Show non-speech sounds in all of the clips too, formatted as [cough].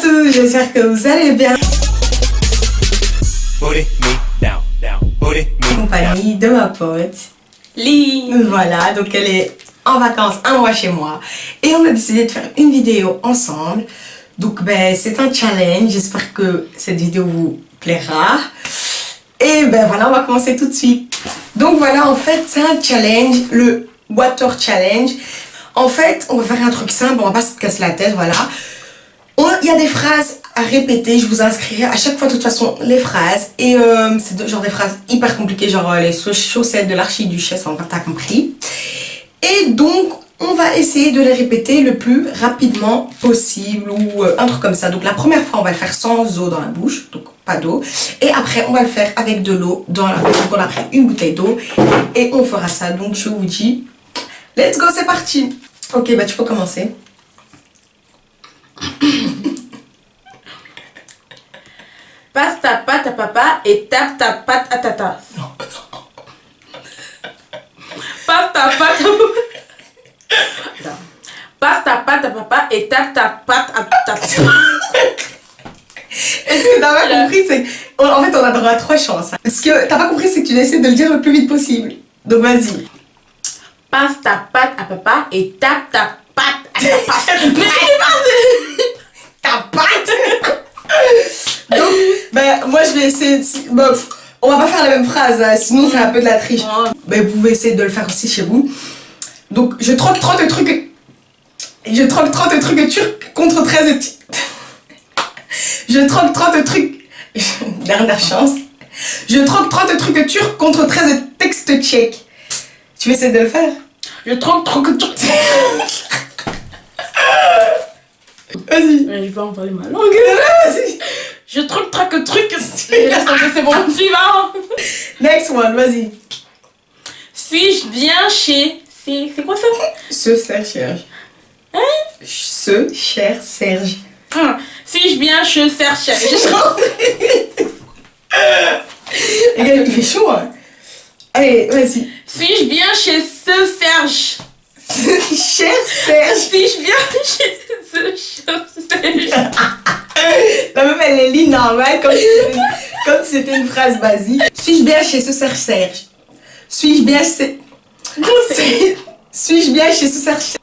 tous, j'espère que vous allez bien. compagnie de ma pote Lee. Voilà, donc elle est en vacances un mois chez moi et on a décidé de faire une vidéo ensemble. Donc ben c'est un challenge, j'espère que cette vidéo vous plaira. Et ben voilà, on va commencer tout de suite. Donc voilà, en fait c'est un challenge, le Water Challenge. En fait, on va faire un truc simple, on va pas se casser la tête, voilà. Il y a des phrases à répéter, je vous inscrirai à chaque fois de toute façon les phrases. Et euh, c'est genre des phrases hyper compliquées, genre euh, les chaussettes de l'archiduchesse, enfin t'as compris. Et donc, on va essayer de les répéter le plus rapidement possible ou euh, un truc comme ça. Donc la première fois, on va le faire sans eau dans la bouche, donc pas d'eau. Et après, on va le faire avec de l'eau dans la bouche. Donc on a pris une bouteille d'eau et on fera ça. Donc je vous dis, let's go, c'est parti. Ok, bah tu peux commencer. Passe ta patte à papa et tape ta patte à tata. Passe ta patte à... Passe ta patte à papa et tape ta patte à tata. [laughs] Est-ce que t'as pas compris c'est En fait, on a droit à trois chances. Ce que t'as pas compris, c'est que tu essaies de le dire le plus vite possible. Donc vas-y. Passe ta patte à papa et tape ta patte à tata. [laughs] ta patte [laughs] Donc, ben, moi je vais essayer de... Bon, on va pas faire la même phrase, hein, sinon c'est un peu de la triche. Ben, vous pouvez essayer de le faire aussi chez vous. Donc, je troque 30 trucs... Je troque 30 trucs turcs contre 13... [laughs] je troque 30 trucs... [laughs] Dernière chance. Je troque 30 trucs turcs contre 13 textes tchèques. Tu veux essayer de le faire? Je troque 30 trucs... [laughs] Vas-y. Je vais envoyer ma langue. Vas-y. Je truc, traque, truc. [laughs] [laughs] c'est bon, suivant. Next one, vas-y. Suis-je bien chez... C'est quoi ça? Ce cher Serge. Hein? Ce cher Serge. Ah, Suis-je bien chez Serge Regarde, [laughs] il fait chaud. Hein. Allez, vas-y. Suis-je bien chez ce Serge? Cher Serge. Suis-je bien chez ce cher Serge La même elle est lit normale comme si c'était une phrase basique. Suis-je bien chez ce Serge Serge? Suis-je bien chez... Suis-je bien chez ce Serge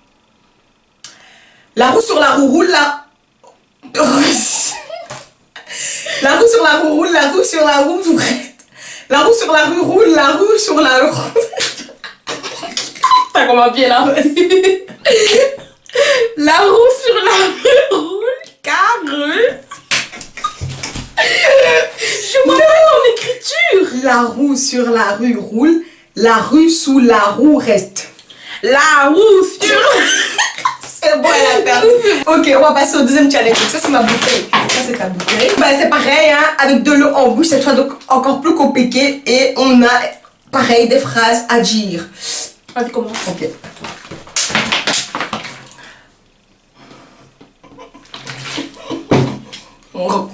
La roue sur la roue roule la... [laughs] La roue sur la roue roule, la roue sur la roue La roue sur la roue roule, la roue sur la roue... Ça commence bien là. [laughs] la roue sur la rue roule, car... Je vois pas écriture. La roue sur la rue roule, la rue sous la roue reste. La roue sur... [laughs] c'est bon, elle a perdu. Ok, on va passer au deuxième challenge. Ça, c'est ma bouteille. Ça, c'est ta bouteille. Bah, c'est pareil, hein, avec de l'eau en bouche, cette fois donc encore plus compliqué. Et on a, pareil, des phrases à dire. Vas-y, commence. Ok. Oh.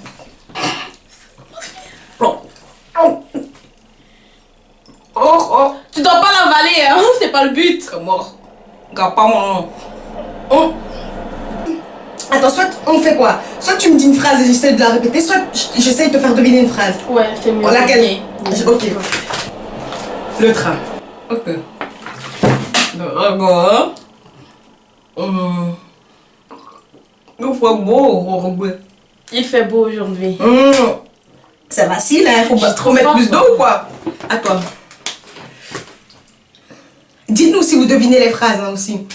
Oh, oh. Tu dois pas l'avaler, hein? c'est pas le but. Comment Regarde pas mon... Oh. Attends, soit on fait quoi? Soit tu me dis une phrase et j'essaie de la répéter, soit j'essaie de te faire deviner une phrase. Ouais, c'est mieux. Laquelle Ok. Le train. Ok. Hum. Il fait beau Il fait beau aujourd'hui. Hum. C'est facile, hein. Faut pas trop mettre plus d'eau ou quoi À toi. Dites-nous si vous devinez les phrases hein, aussi.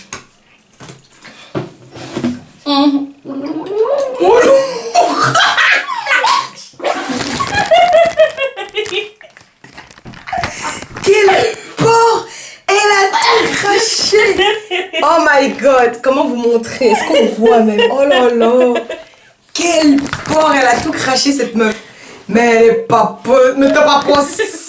Hum Quel porc Elle a tout craché [laughs] Oh my god Comment vous montrer Est-ce qu'on voit même? Oh là là. Quel porc Elle a tout craché cette meuf. Mais elle est pas peu... Mais t'as pas sérieux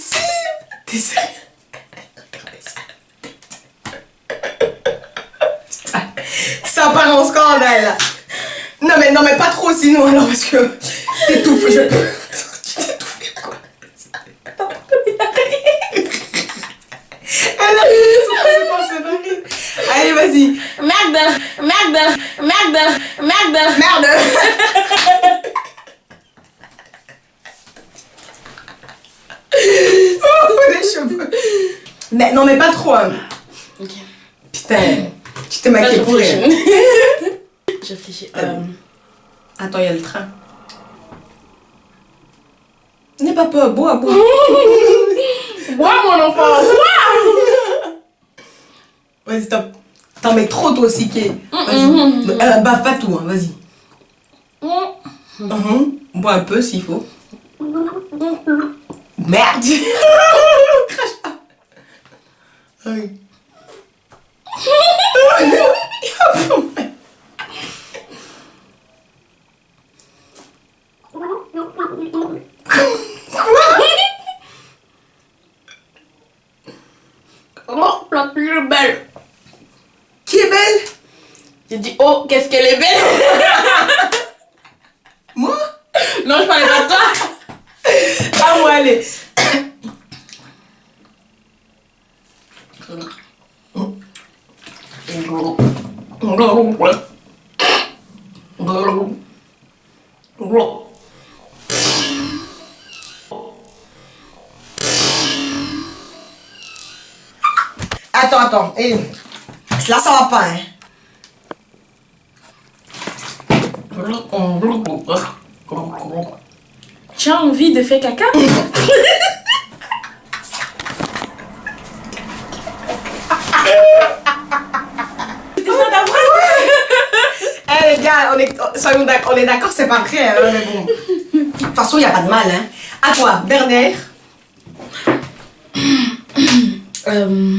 Ça part en scandale. Non mais non mais pas trop sinon alors parce que t'étouffes je... Allez, vas-y. Merde, merde, merde, merde, merde. [laughs] oh, les cheveux. Mais non, mais pas trop. Hein. Putain, tu t'es maquillée pour rien. J'ai réfléchi. Attends, il y a le train. N'aie pas peur, bois, bois. bois, mon enfant, bois Vas-y, stop. T'en mets trop toi aussi, Ké. Vas-y. Euh, bave pas tout, hein, vas-y. Mhm. Bois un peu s'il faut. Merde [laughs] Crache pas. Oui. [laughs] [laughs] Oh, la plus belle. Qui est belle J'ai dit, oh, qu'est-ce qu'elle est belle [laughs] Moi? Non, je parlais pas de toi. Ah ouais, allez. Attends, attends. Eh, Là, ça va pas, hein. Tu as envie de faire caca? [laughs] Eh les gars, on est, soyons d'accord, on est d'accord, c'est pas vrai, hein, mais bon. De toute façon, il n'y a pas de mal, hein. À toi, dernière. [coughs] Euh,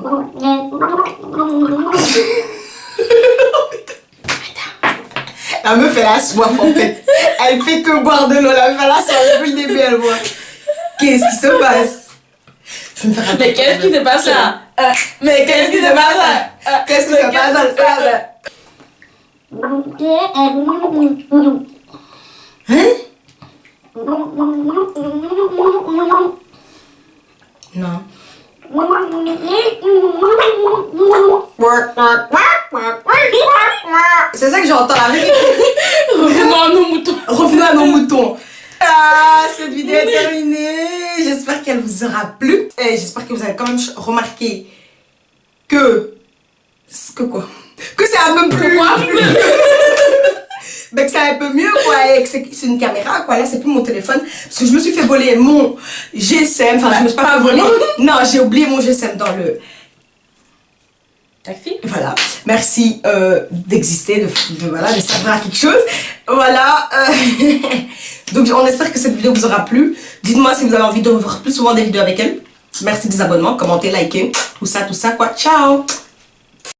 [laughs] La meuf, elle a soif, en fait. Elle fait que boire de l'eau, la meuf, elle a soif depuis le début, elle boit. Qu'est-ce qui se passe? Je vais me faire un Mais qu'est-ce qui se passe là? Euh, Mais qu'est-ce qui se passe? Là Qu'est-ce qui se passe stade Hein? Non. C'est ça que j'entends la vérité. Revenons à nos moutons. Revenons à nos moutons. Ah, cette vidéo est terminée. J'espère qu'elle vous aura plu. Et j'espère que vous avez quand même remarqué que. Que quoi? Que c'est un peu plus. [laughs] Ben que c'est un peu mieux quoi. C'est une caméra quoi. Là, c'est plus mon téléphone. Parce que je me suis fait voler mon GSM. Enfin, je me suis pas, Pas fait voler. [laughs] Non, j'ai oublié mon GSM dans le. Taxi Voilà, merci euh, d'exister, de, de, voilà, de servir à quelque chose. Voilà, euh, [laughs] donc on espère que cette vidéo vous aura plu. Dites-moi si vous avez envie de voir plus souvent des vidéos avec elle. Merci des abonnements, commentez, likez, tout ça, tout ça quoi. Ciao